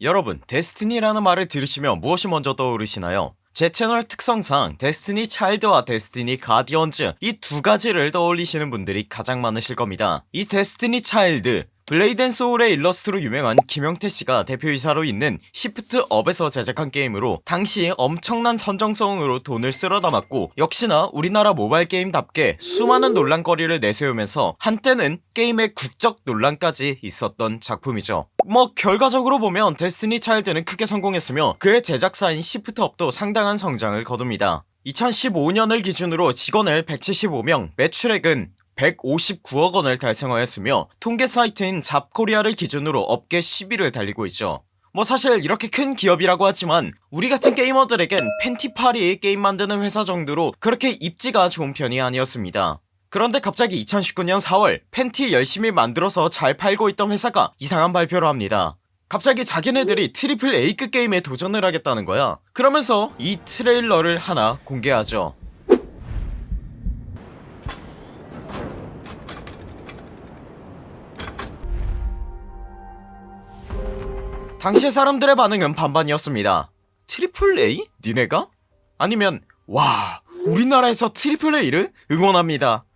여러분 destiny라는 말을 들으시면 무엇이 먼저 떠오르시나요? 제 채널 특성상 데스티니 차일드와 데스티니 가디언즈 이 두 가지를 떠올리시는 분들이 가장 많으실 겁니다 이 데스티니 차일드 블레이드 앤 소울의 일러스트로 유명한 김형태씨가 대표이사로 있는 시프트업에서 제작한 게임으로 당시 엄청난 선정성으로 돈을 쓸어 담았고 역시나 우리나라 모바일 게임답게 수많은 논란거리를 내세우면서 한때는 게임의 국적 논란까지 있었던 작품이죠. 뭐 결과적으로 보면 데스티니 차일드는 크게 성공했으며 그의 제작사인 시프트업도 상당한 성장을 거둡니다. 2015년을 기준으로 직원을 175명 매출액은 159억 원을 달성하였으며 통계 사이트인 잡코리아를 기준으로 업계 10위를 달리고 있죠. 뭐 사실 이렇게 큰 기업이라고 하지만 우리 같은 게이머들에겐 팬티팔이 게임 만드는 회사 정도로 그렇게 입지가 좋은 편이 아니었습니다. 그런데 갑자기 2019년 4월 팬티 열심히 만들어서 잘 팔고 있던 회사가 이상한 발표를 합니다. 갑자기 자기네들이 triple A급 게임에 도전을 하겠다는 거야. 그러면서 이 트레일러를 하나 공개하죠 당시의 사람들의 반응은 반반이었습니다 triple A? 니네가? 아니면 와 우리나라에서 triple A를 응원합니다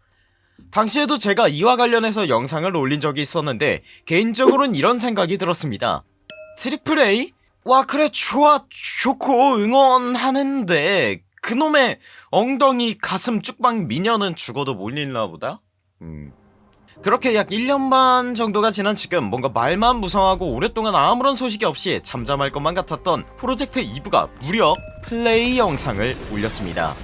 당시에도 제가 이와 관련해서 영상을 올린 적이 있었는데 개인적으로는 이런 생각이 들었습니다 triple A? 와 그래 좋아 좋고 응원하는데 그놈의 엉덩이 가슴 쭉빵 미녀는 죽어도 못 잃나보다? 음 그렇게 약 1년 반 정도가 지난 지금 뭔가 말만 무성하고 오랫동안 아무런 소식이 없이 잠잠할 것만 같았던 프로젝트 2부가 무려 플레이 영상을 올렸습니다.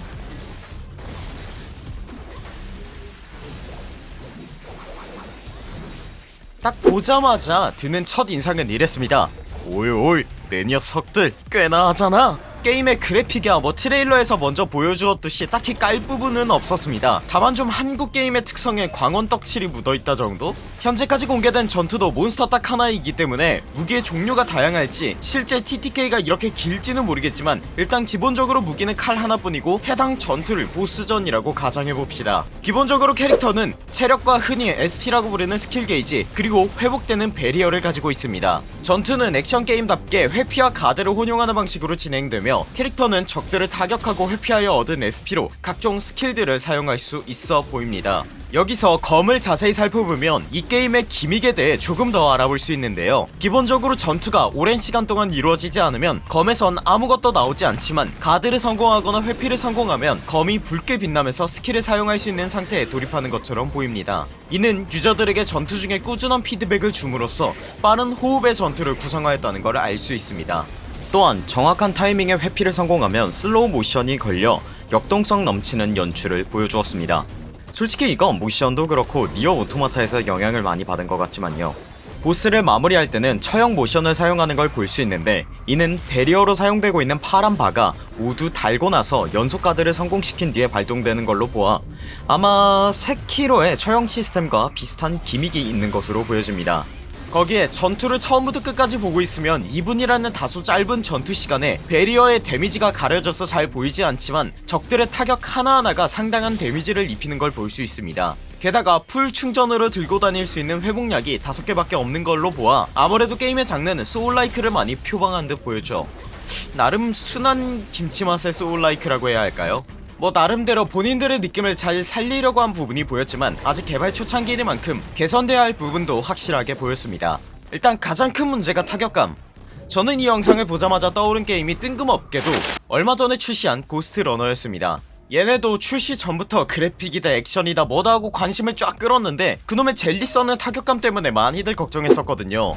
딱 보자마자 드는 첫 인상은 이랬습니다 오이 내 녀석들 꽤나 하잖아 게임의 그래픽이야 뭐 트레일러에서 먼저 보여주었듯이 딱히 깔 부분은 없었습니다. 다만 좀 한국 게임의 특성에 광원 떡칠이 묻어있다 정도? 현재까지 공개된 전투도 몬스터 딱 하나이기 때문에 무기의 종류가 다양할지 실제 TTK가 이렇게 길지는 모르겠지만 일단 기본적으로 무기는 칼 하나뿐이고 해당 전투를 보스전이라고 가정해봅시다. 기본적으로 캐릭터는 체력과 흔히 SP라고 부르는 스킬 게이지 그리고 회복되는 barrier를 가지고 있습니다. 전투는 액션 게임답게 회피와 가드를 혼용하는 방식으로 진행되며 캐릭터는 적들을 타격하고 회피하여 얻은 SP로 각종 스킬들을 사용할 수 있어 보입니다. 여기서 검을 자세히 살펴보면 이 게임의 gimmick에 대해 조금 더 알아볼 수 있는데요. 기본적으로 전투가 오랜 시간 동안 이루어지지 않으면 검에선 아무것도 나오지 않지만 가드를 성공하거나 회피를 성공하면 검이 붉게 빛나면서 스킬을 사용할 수 있는 상태에 돌입하는 것처럼 보입니다. 이는 유저들에게 전투 중에 꾸준한 피드백을 줌으로써 빠른 호흡의 전투를 구성하였다는 것을 알 수 있습니다 또한 정확한 타이밍에 회피를 성공하면 슬로우 모션이 걸려 역동성 넘치는 연출을 보여주었습니다. 솔직히 이건 모션도 그렇고 니어 오토마타에서 영향을 많이 받은 것 같지만요. 보스를 마무리할 때는 처형 모션을 사용하는 걸 볼 수 있는데 이는 barrier로 사용되고 있는 파란 바가 모두 닳고 나서 연속 가드를 성공시킨 뒤에 발동되는 걸로 보아 아마 세키로의 처형 시스템과 비슷한 gimmick이 있는 것으로 보여집니다 거기에 전투를 처음부터 끝까지 보고 있으면 2분이라는 다소 짧은 전투 시간에 barrier의 데미지가 가려져서 잘 보이지 않지만 적들의 타격 하나하나가 상당한 데미지를 입히는 걸 볼 수 있습니다 게다가 풀 충전으로 들고 다닐 수 있는 회복약이 5개밖에 없는 걸로 보아 아무래도 게임의 장르는 soul-like를 많이 표방한 듯 보여져 나름 순한 김치맛의 soul-like라고 해야 할까요? 뭐 나름대로 본인들의 느낌을 잘 살리려고 한 부분이 보였지만 아직 개발 초창기인 만큼 개선돼야 할 부분도 확실하게 보였습니다. 일단 가장 큰 문제가 타격감. 저는 이 영상을 보자마자 떠오른 게임이 뜬금없게도 얼마 전에 출시한 고스트 러너였습니다. 얘네도 출시 전부터 그래픽이다 액션이다 뭐다 하고 관심을 쫙 끌었는데 그놈의 젤리 써는 타격감 때문에 많이들 걱정했었거든요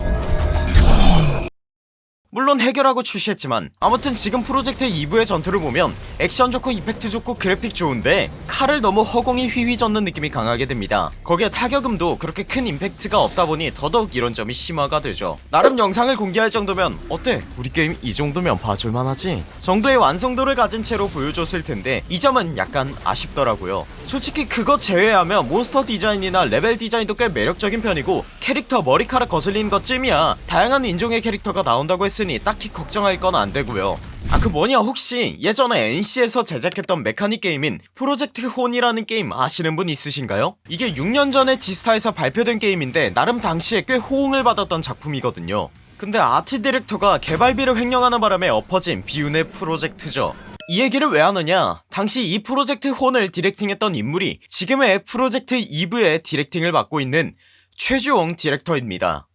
물론 해결하고 출시했지만 아무튼 지금 프로젝트 이브의 전투를 보면 액션 좋고 effect 좋고 그래픽 좋은데 칼을 너무 허공에 휘휘젓는 느낌이 강하게 됩니다. 거기에 타격음도 그렇게 큰 임팩트가 없다보니 더더욱 이런 점이 심화가 되죠. 나름 영상을 공개할 정도면 어때? 우리 게임 이 정도면 봐줄만하지? 정도의 완성도를 가진 채로 보여줬을 텐데 이 점은 약간 아쉽더라고요. 솔직히 그거 제외하면 몬스터 디자인이나 레벨 디자인도 꽤 매력적인 편이고 캐릭터 머리카락 거슬리는 것쯤이야 다양한 인종의 캐릭터가 나온다고 했 했으니 딱히 걱정할 건 안되고요. 아 그 뭐냐 혹시 예전에 NC에서 제작했던 mechanic 게임인 Project HON이라는 게임 아시는 분 있으신가요? 이게 6년 전에 지스타에서 발표된 게임인데 나름 당시에 꽤 호응을 받았던 작품이거든요. 근데 아트 디렉터가 개발비를 횡령하는 바람에 엎어진 비운의 프로젝트죠. 이 얘기를 왜 하느냐? 당시 이 프로젝트 혼을 디렉팅했던 인물이 지금의 프로젝트 2부의 디렉팅을 맡고 있는 최주홍 디렉터입니다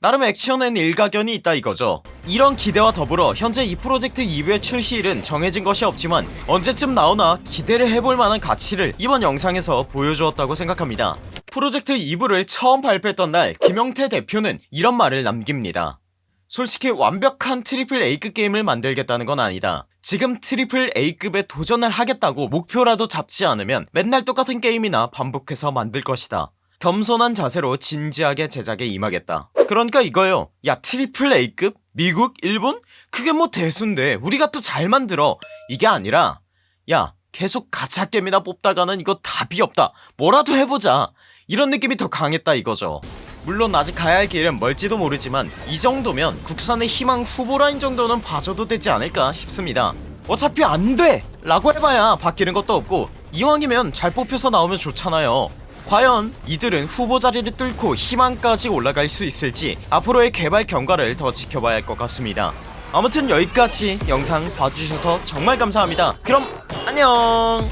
나름 액션엔 일가견이 있다 이거죠. 이런 기대와 더불어 현재 이 프로젝트 2부의 출시일은 정해진 것이 없지만 언제쯤 나오나 기대를 해볼 만한 가치를 이번 영상에서 보여주었다고 생각합니다. 프로젝트 2부를 처음 발표했던 날 김영태 대표는 이런 말을 남깁니다. 솔직히 완벽한 triple A급 게임을 만들겠다는 건 아니다. 지금 triple A급에 도전을 하겠다고 목표라도 잡지 않으면 맨날 똑같은 게임이나 반복해서 만들 것이다 겸손한 자세로 진지하게 제작에 임하겠다 그러니까 이거요 야 triple A급? 미국? 일본? 그게 뭐 대수인데 우리가 또 잘 만들어 이게 아니라 야 계속 가챠 게임이나 뽑다가는 이거 답이 없다 뭐라도 해보자 이런 느낌이 더 강했다 이거죠 물론 아직 가야 할 길은 멀지도 모르지만 이 정도면 국산의 희망 후보라인 정도는 봐줘도 되지 않을까 싶습니다 어차피 안돼! 라고 해봐야 바뀌는 것도 없고 이왕이면 잘 뽑혀서 나오면 좋잖아요 과연 이들은 후보 자리를 뚫고 희망까지 올라갈 수 있을지 앞으로의 개발 경과를 더 지켜봐야 할 것 같습니다. 아무튼 여기까지 영상 봐주셔서 정말 감사합니다. 그럼 안녕